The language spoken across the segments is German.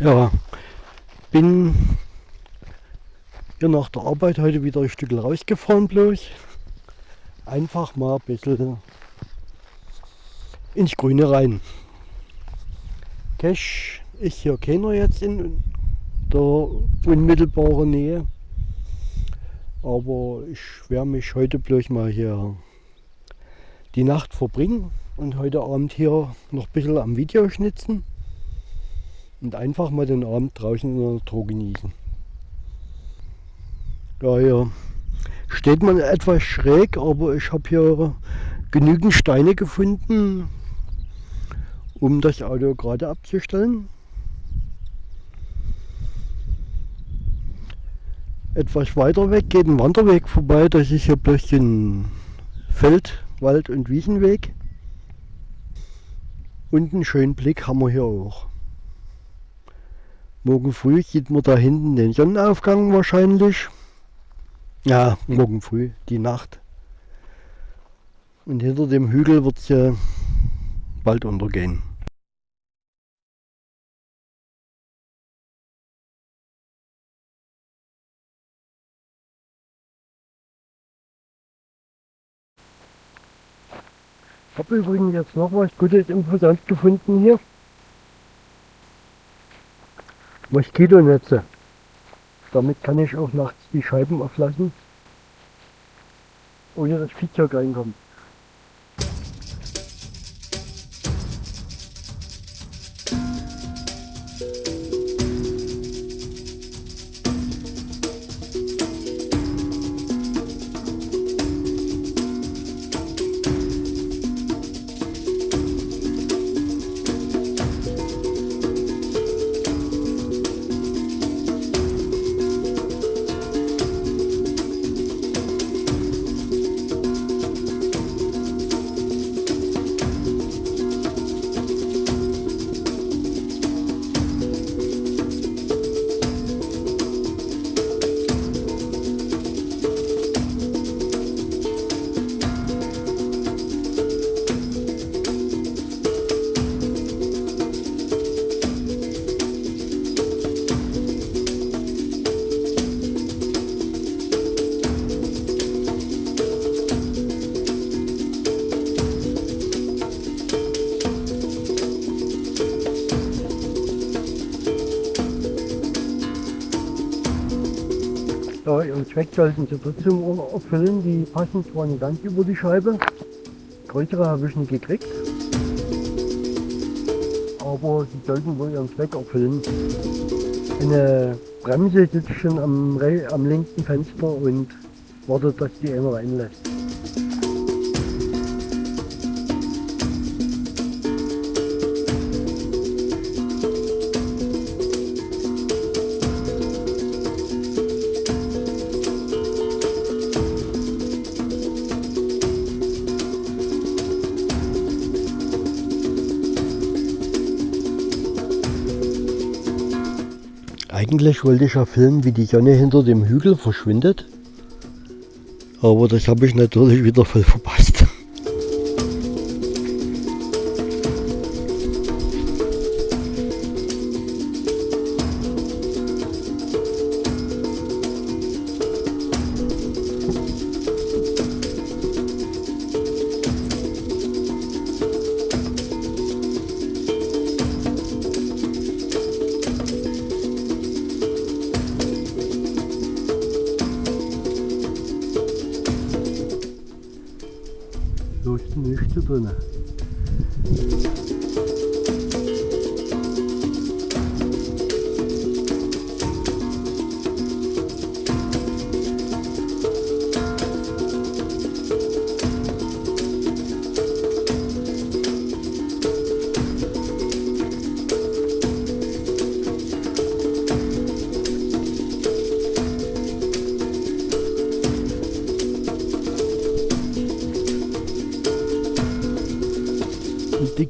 Ja, bin hier nach der Arbeit heute wieder ein Stück rausgefahren bloß. Einfach mal ein bisschen ins Grüne rein. Cash ist hier keiner jetzt in der unmittelbaren Nähe. Aber ich werde mich heute bloß mal hier die Nacht verbringen und heute Abend hier noch ein bisschen am Video schnitzen und einfach mal den Abend draußen in der Natur genießen. Ja, hier steht man etwas schräg, aber ich habe hier genügend Steine gefunden, um das Auto gerade abzustellen. Etwas weiter weg geht ein Wanderweg vorbei, das ist hier bloß ein Feld, Wald- und Wiesenweg. Und einen schönen Blick haben wir hier auch. Morgen früh sieht man da hinten den Sonnenaufgang wahrscheinlich. Ja, morgen früh, die Nacht. Und hinter dem Hügel wird es ja bald untergehen. Ich habe übrigens jetzt noch was Gutes Imposant gefunden hier. Moskitonetze. Damit kann ich auch nachts die Scheiben auflassen, ohne dass Viehzeug reinkommt. Sollten sie trotzdem erfüllen. Die passen zwar nicht ganz über die Scheibe, größere habe ich nicht gekriegt, aber sie sollten wohl ihren Zweck erfüllen. Eine Bremse sitzt schon am, am linken Fenster und wartet, dass die einer reinlässt. Eigentlich wollte ich ja filmen, wie die Sonne hinter dem Hügel verschwindet. Aber das habe ich natürlich wieder voll verpasst.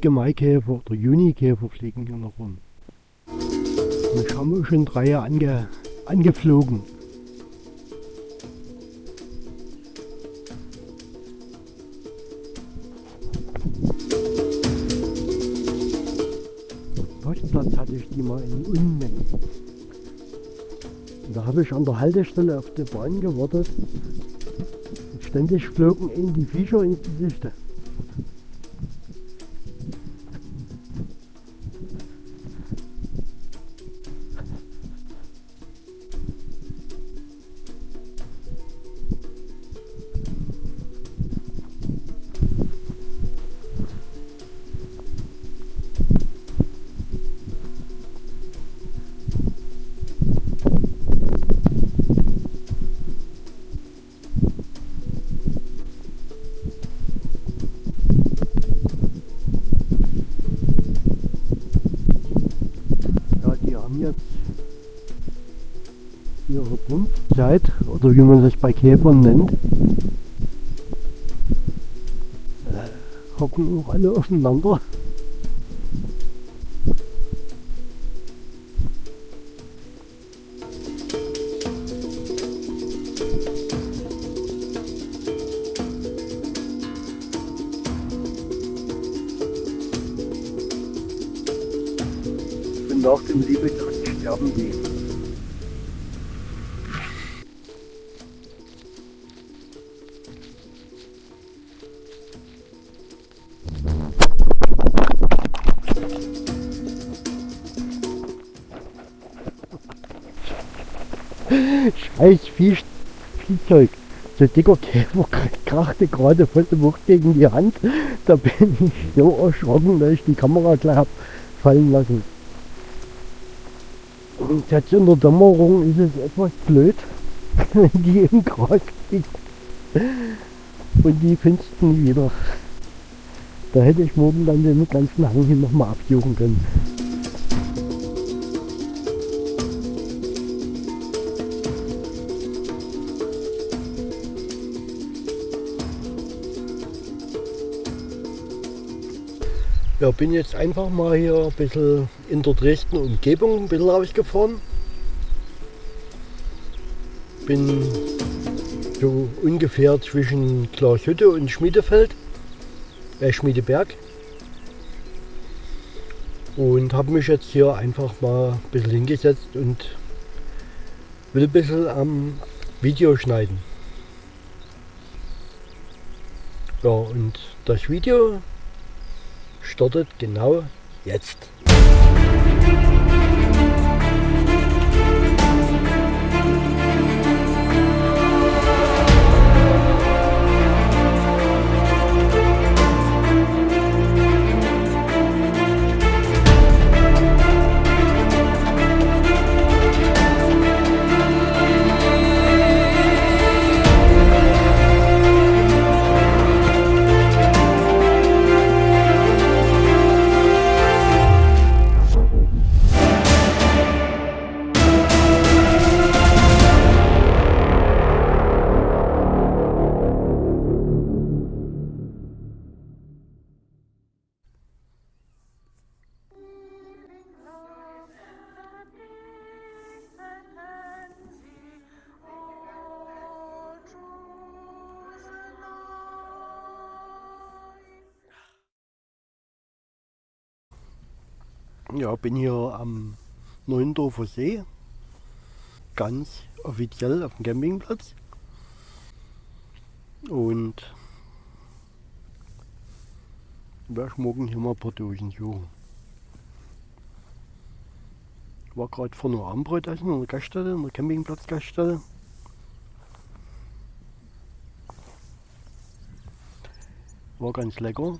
Maikäfer oder Junikäfer fliegen hier noch rum. Und haben wir schon drei ange, angeflogen. Postplatz hatte ich die mal in Unmengen. Und da habe ich an der Haltestelle auf die Bahn gewartet. Und ständig flogen ihnen die Viecher ins Gesicht. Oder wie man das bei Käfern nennt, hocken auch alle aufeinander. Nach dem Liebetod sterben die. Scheiß Viehzeug. So dicker Käfer krachte gerade voll dem Wucht gegen die Hand. Da bin ich so erschrocken, dass ich die Kamera gleich hab fallen lassen. Und jetzt in der Dämmerung ist es etwas blöd, wenn die im Gras liegt. Und die findest du nie wieder. Da hätte ich morgen dann den ganzen Hang hin nochmal absuchen können. Ja, bin jetzt einfach mal hier ein bisschen in der Dresden Umgebung ein bisschen rausgefahren. Bin so ungefähr zwischen Glashütte und Schmiedefeld, äh Schmiedeberg. Und habe mich jetzt hier einfach mal ein bisschen hingesetzt und will ein bisschen am Video schneiden. Ja, und das Video startet genau jetzt. Ja, bin hier am Neuendorfer See, ganz offiziell auf dem Campingplatz. Und werde morgen hier mal ein paar Dosen suchen. War gerade vor einer Abendbrot essen in der Gaststätte, in der Campingplatz-Gaststätte. War ganz lecker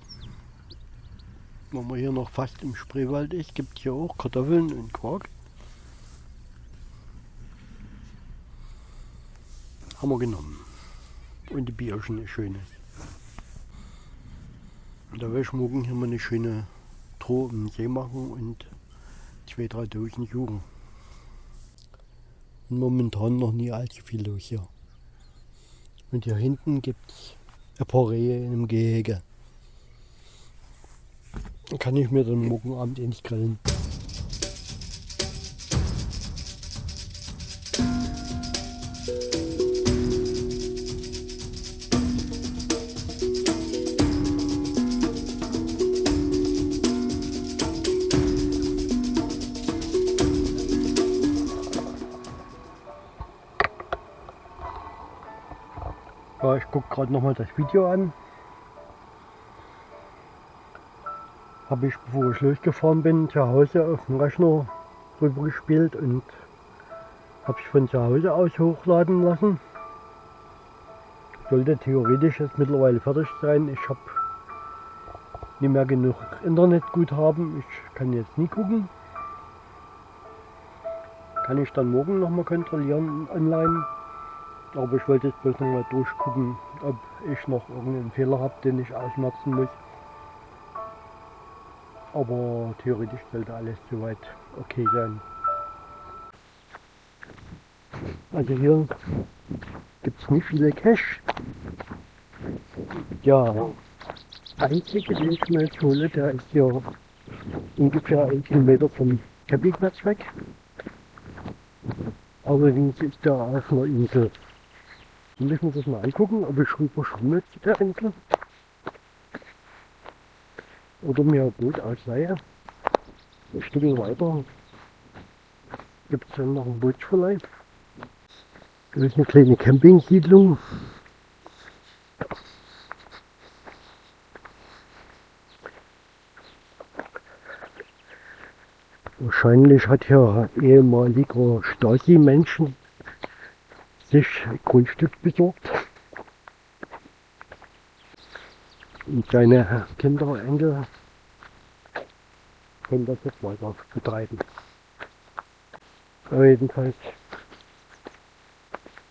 wenn man hier noch fast im Spreewald ist, gibt hier auch Kartoffeln und Quark. Haben wir genommen. Und die Bierchen ist schönes. Da werde ich morgen hier mal eine schöne Tour im See machen und zwei, drei Dosen suchen. Und momentan noch nie allzu viel los hier. Und hier hinten gibt es ein paar Rehe in einem Gehege kann ich mir den Morgenabend eh nicht grillen. ich gucke gerade nochmal das Video an. Habe ich, bevor ich losgefahren bin, zu Hause auf dem Rechner drüber gespielt und habe ich von zu Hause aus hochladen lassen. Sollte theoretisch jetzt mittlerweile fertig sein. Ich habe nicht mehr genug Internetguthaben. Ich kann jetzt nie gucken. Kann ich dann morgen nochmal kontrollieren online. Aber ich wollte jetzt bloß nochmal durchgucken, ob ich noch irgendeinen Fehler habe, den ich ausmerzen muss. Aber theoretisch sollte alles soweit okay sein. Also hier gibt es nicht viele Cash. Ja, einzige, den ich mir jetzt hole, der ist hier ungefähr ein Kilometer vom Campingplatz weg. Allerdings ist der auf einer Insel. Wir müssen uns das mal angucken, ob ich rüber schwimme zu der Insel. Oder mir Boot ausleihe. Ein Stück weiter gibt es dann noch einen Bootsverleih. Das ist eine kleine Campingsiedlung. Wahrscheinlich hat hier ehemaliger Stasi-Menschen sich Grundstück besorgt und seine Kinder, Enkel können das jetzt weiter betreiben. Aber jedenfalls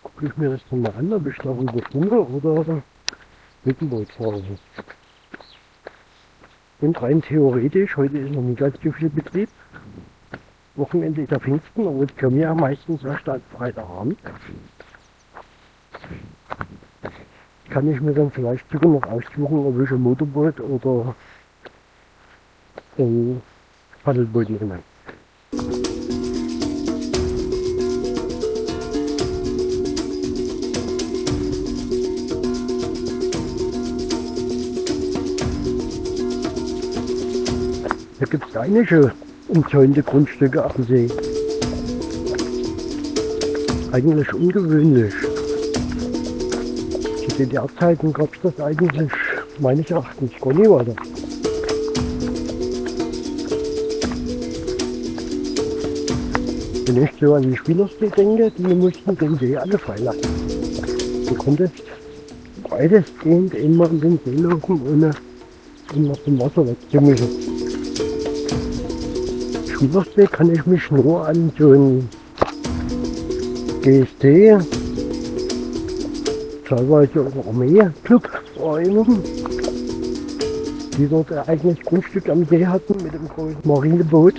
gucke ich mir das dann mal an, ob ich darüber schwimme oder mit dem Boot fahre. Und rein theoretisch, heute ist noch nicht ganz so viel Betrieb. Wochenende ist der Pfingsten, aber es kommen ja meistens erst am Freitagabend. Kann ich mir dann vielleicht sogar noch aussuchen, ob ich ein Motorboot oder ein Paddelboot nehme. Da gibt es einige umzäunte Grundstücke am See. Eigentlich ungewöhnlich. Zu DDR-Zeiten gab es das eigentlich meines Erachtens gar nie weiter. Wenn ich so an die Spielersee denke, die mussten den See alle freilassen. Du konntest weitestgehend immer in den See laufen, ohne immer zum Wasser wegzumischen. Schülersee kann ich mich nur an so einen GST, teilweise auch Armee-Club erinnern, die dort ein eigenes Grundstück am See hatten mit dem großen Marineboot.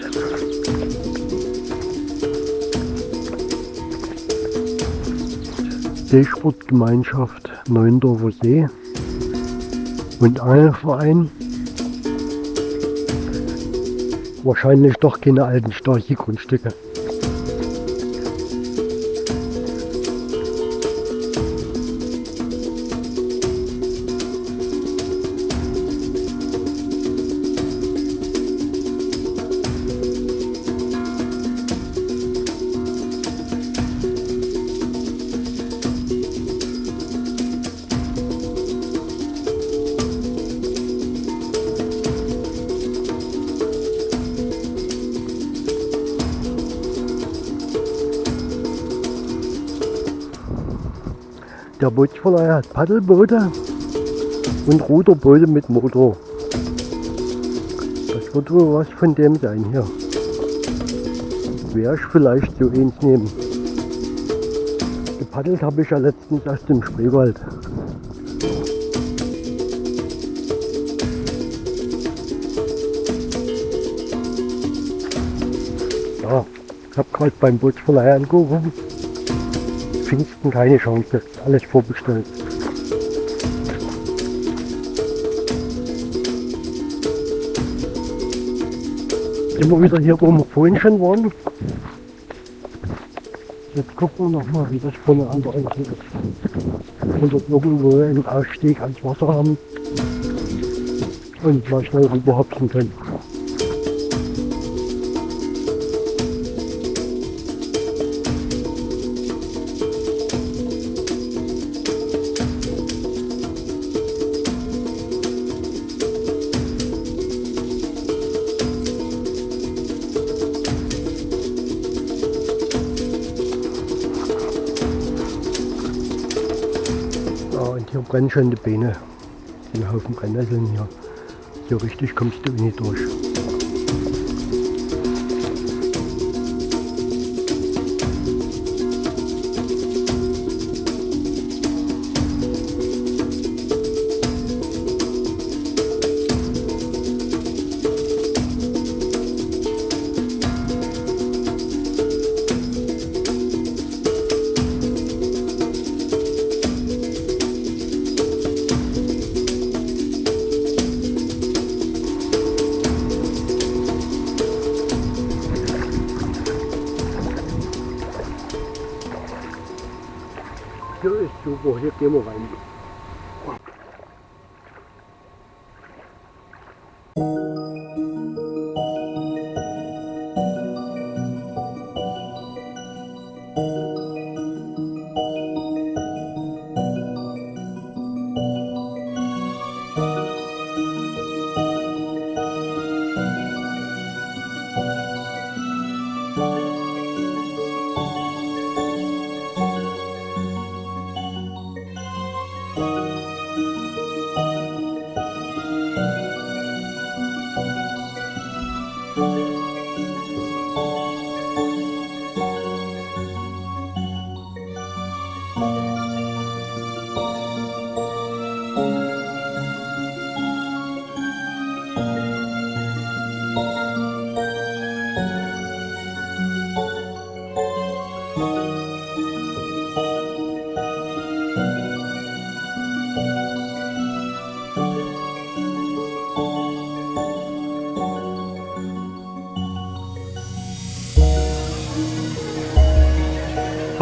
Seesportgemeinschaft Neuendorfer See und Angelverein wahrscheinlich doch keine alten Storchi-Grundstücke. Der Bootsverleih hat Paddelboote und Ruderboote mit Motor. Das wird wohl was von dem sein hier. Werde ich vielleicht so eins nehmen. Gepaddelt habe ich ja letztens aus dem Spreewald. Ja, ich habe gerade beim Bootsverleih angerufen. Pfingsten keine Chance, alles vorbestellt. Immer wieder hier, wo wir vorhin schon waren. Jetzt gucken wir nochmal, wie das vorne an der Insel ist. Und dort irgendwo einen Ausstieg ans Wasser haben und mal schnell rüberhopsen können. Brennen schon die Beine. Den Haufen Brennnesseln hier. Hier richtig kommst du nicht durch.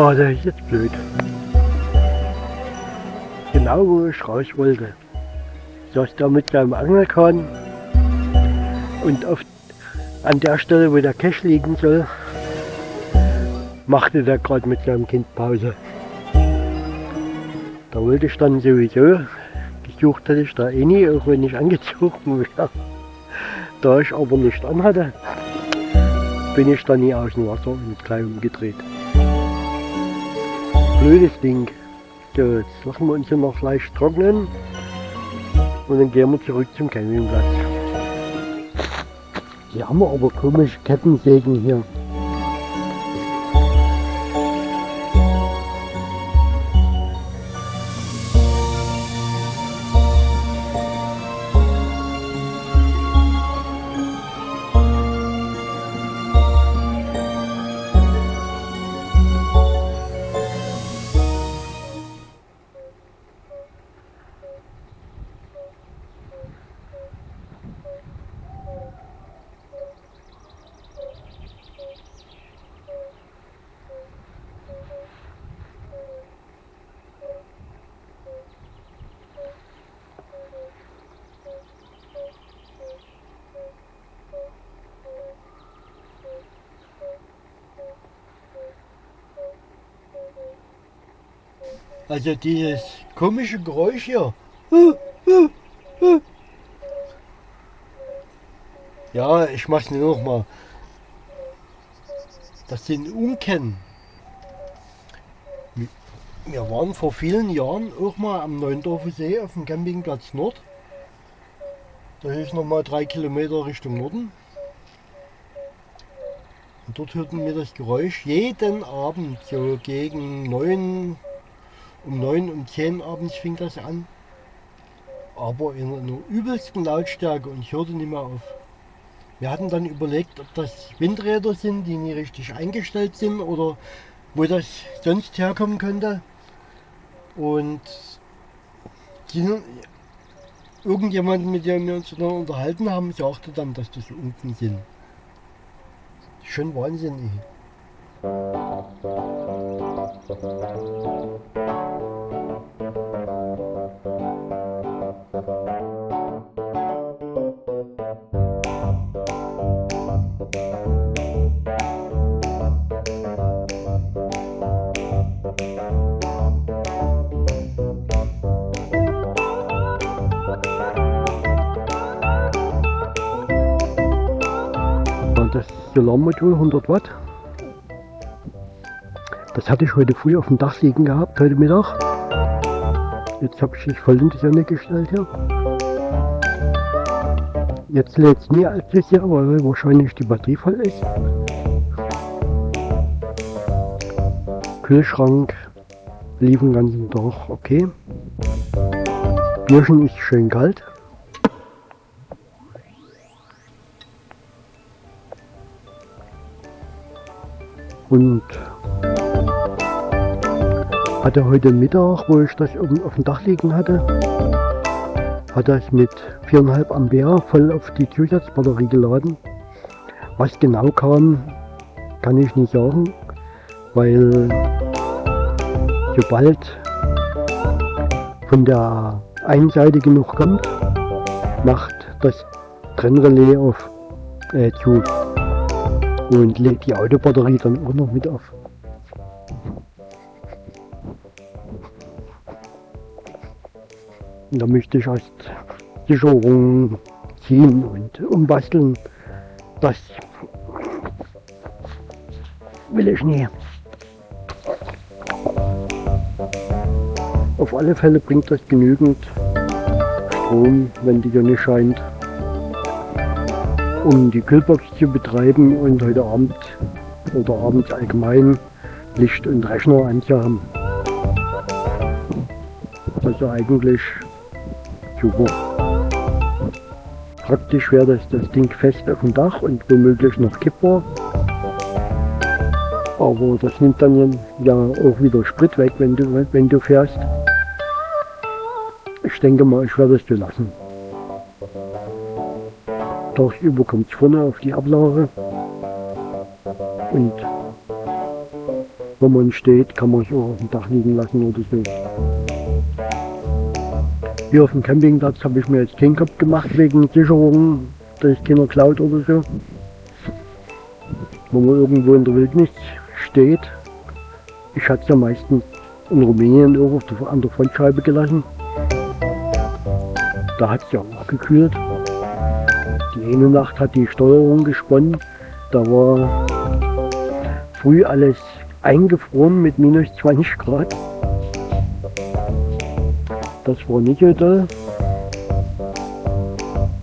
Ah, der ist jetzt blöd. Genau wo ich raus wollte. Saß da mit seinem Angelkahn und auf, an der Stelle, wo der Cache liegen soll, machte der gerade mit seinem Kind Pause. Da wollte ich dann sowieso, gesucht hatte ich da eh nie, auch wenn ich angezogen wäre. Da ich aber nicht anhatte, bin ich dann nie aus dem Wasser und gleich umgedreht blödes Ding. So, jetzt lassen wir uns hier noch leicht trocknen und dann gehen wir zurück zum Campingplatz. Hier haben wir aber komische Kettensägen hier. Also dieses komische Geräusch hier. Ja, ich mach's nur noch mal. Das sind Unkennen. Wir waren vor vielen Jahren auch mal am Neuendorfer See auf dem Campingplatz Nord. Das ist noch mal drei Kilometer Richtung Norden. Und dort hörten wir das Geräusch jeden Abend so gegen neun um 9, um 10 abends fing das an. Aber in einer übelsten Lautstärke und ich hörte nicht mehr auf. Wir hatten dann überlegt, ob das Windräder sind, die nie richtig eingestellt sind oder wo das sonst herkommen könnte. Und irgendjemand, mit dem wir uns dann unterhalten haben, sagte dann, dass das unten sind. Schon wahnsinnig. Das Solarmodul 100 Watt das hatte ich heute früh auf dem Dach liegen gehabt, heute Mittag. Jetzt habe ich mich voll in die Sonne gestellt hier. Jetzt lädt es nie allzu sehr, weil wahrscheinlich die Batterie voll ist. Kühlschrank lief den ganzen Tag okay. Bierchen ist schön kalt. Und hatte heute Mittag, wo ich das oben auf dem Dach liegen hatte, hat das mit 4,5 Ampere voll auf die Zusatzbatterie geladen. Was genau kam, kann ich nicht sagen, weil sobald von der einen Seite genug kommt, macht das Trennrelais auf äh, zu und lädt die Autobatterie dann auch noch mit auf. Da möchte ich erst Sicherung ziehen und umbasteln. Das will ich nie. Auf alle Fälle bringt das genügend Strom, wenn die Sonne scheint, um die Kühlbox zu betreiben und heute Abend oder abends allgemein Licht und Rechner anzuhaben. Also eigentlich super. Praktisch wäre das, das Ding fest auf dem Dach und womöglich noch kippbar. Aber das nimmt dann ja auch wieder Sprit weg, wenn du, wenn du fährst. Ich denke mal, ich werde es so lassen. Tagsüber kommt es vorne auf die Ablage. Und wenn man steht, kann man es auch auf dem Dach liegen lassen oder so. Hier auf dem Campingplatz habe ich mir jetzt keinen Kopf gemacht wegen Sicherung, dass es keiner klaut oder so. Wenn man irgendwo in der Wildnis steht, ich hatte es ja meistens in Rumänien irgendwo an der Frontscheibe gelassen. Da hat es ja auch gekühlt. Die eine Nacht hat die Steuerung gesponnen. Da war früh alles eingefroren mit minus 20 Grad. Das war nicht so toll.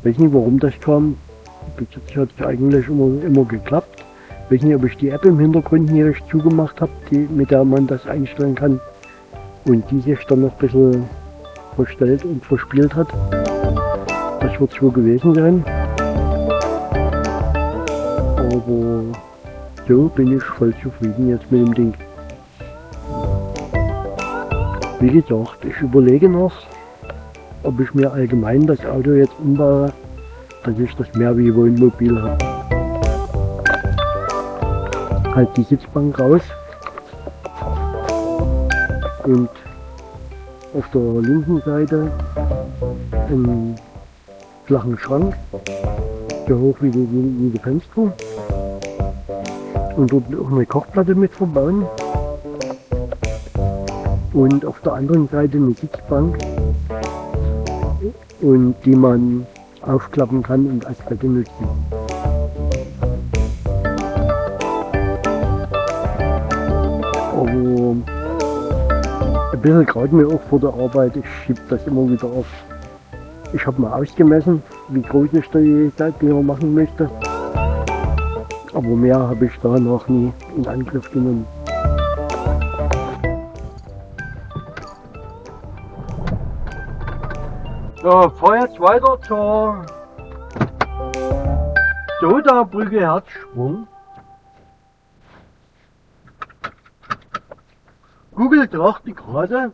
Ich weiß nicht, warum das kam. Bis jetzt hat es eigentlich immer, immer geklappt. Ich weiß nicht, ob ich die App im Hintergrund hier zugemacht habe, die, mit der man das einstellen kann. Und die sich dann noch ein bisschen verstellt und verspielt hat. Das wird so gewesen sein. Aber so bin ich voll zufrieden jetzt mit dem Ding. Wie gesagt, ich überlege noch, ob ich mir allgemein das Auto jetzt umbaue, dass ich das mehr wie Wohnmobil habe. Halt die Sitzbank raus und auf der linken Seite einen flachen Schrank, so hoch wie die, wie die Fenster und dort auch eine Kochplatte mit verbauen und auf der anderen Seite eine Sitzbank und die man aufklappen kann und als Bett nutzen. Aber ein bisschen gerade mir auch vor der Arbeit, ich schiebe das immer wieder auf. Ich habe mal ausgemessen, wie groß ich die Seitgeber machen möchte. Aber mehr habe ich da noch nie in Angriff genommen. So, fahr jetzt weiter zur Soda-Brücke Herzsprung. Google dachte gerade,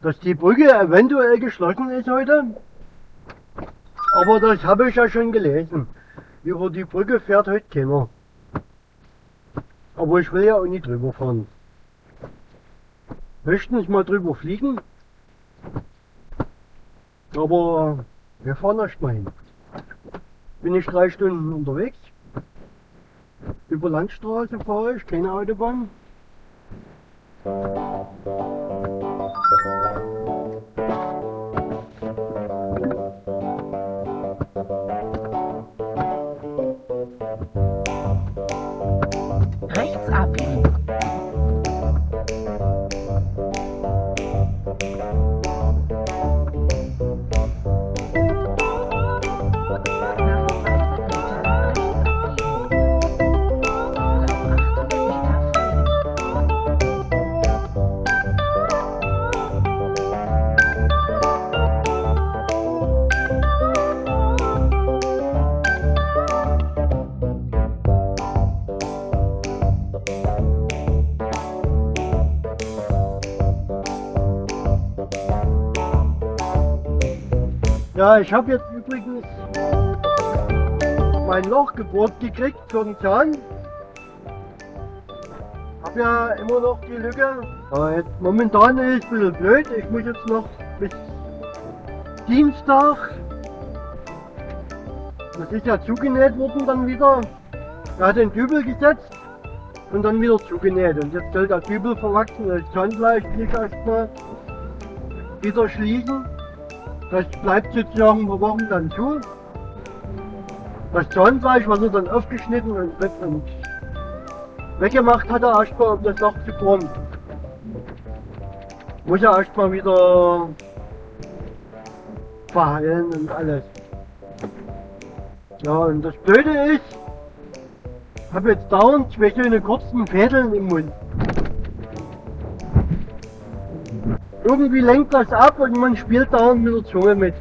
dass die Brücke eventuell geschlossen ist heute. Aber das habe ich ja schon gelesen. Über die Brücke fährt heute keiner. Aber ich will ja auch nicht drüber fahren. Möchten nicht mal drüber fliegen? Aber wir fahren erst mal hin. Bin ich drei Stunden unterwegs. Über Landstraße fahre ich, keine Autobahn. Rechts abbiegen. Ja, ich habe jetzt übrigens mein Loch gebohrt gekriegt für den Zahn. Hab ja immer noch die Lücke. Aber jetzt momentan ist es ein bisschen blöd. Ich muss jetzt noch bis Dienstag. Das ist ja zugenäht worden dann wieder. Er hat den Dübel gesetzt und dann wieder zugenäht. Und jetzt soll der Dübel verwachsen. Das Zahnfleisch liegt erstmal wieder schließen. Das bleibt jetzt ja ein paar Wochen dann zu. Das Zahnfleisch, was er dann aufgeschnitten und, weggemacht hat, er erstmal, um das Loch zu bohren. Muss er erstmal wieder verheilen und alles. Ja, und das Blöde ist, ich habe jetzt dauernd zwei so eine kurzen Fädeln im Mund. Irgendwie lenkt das ab und man spielt dauernd mit der Zunge mit.